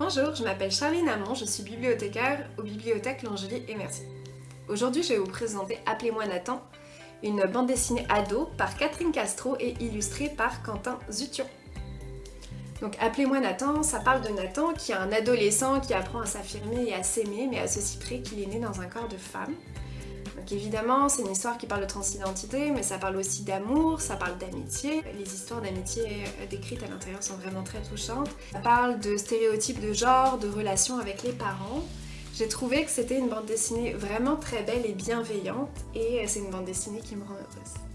Bonjour, je m'appelle Charline Amon, je suis bibliothécaire aux bibliothèques L'Angely et Merci. Aujourd'hui, je vais vous présenter Appelez-moi Nathan, une bande dessinée ado par Catherine Castro et illustrée par Quentin Zution. Donc Appelez-moi Nathan, ça parle de Nathan qui est un adolescent qui apprend à s'affirmer et à s'aimer, mais à ceci près qu'il est né dans un corps de femme. Donc évidemment, c'est une histoire qui parle de transidentité, mais ça parle aussi d'amour, ça parle d'amitié. Les histoires d'amitié euh, décrites à l'intérieur sont vraiment très touchantes. Ça parle de stéréotypes de genre, de relations avec les parents. J'ai trouvé que c'était une bande dessinée vraiment très belle et bienveillante, et euh, c'est une bande dessinée qui me rend heureuse.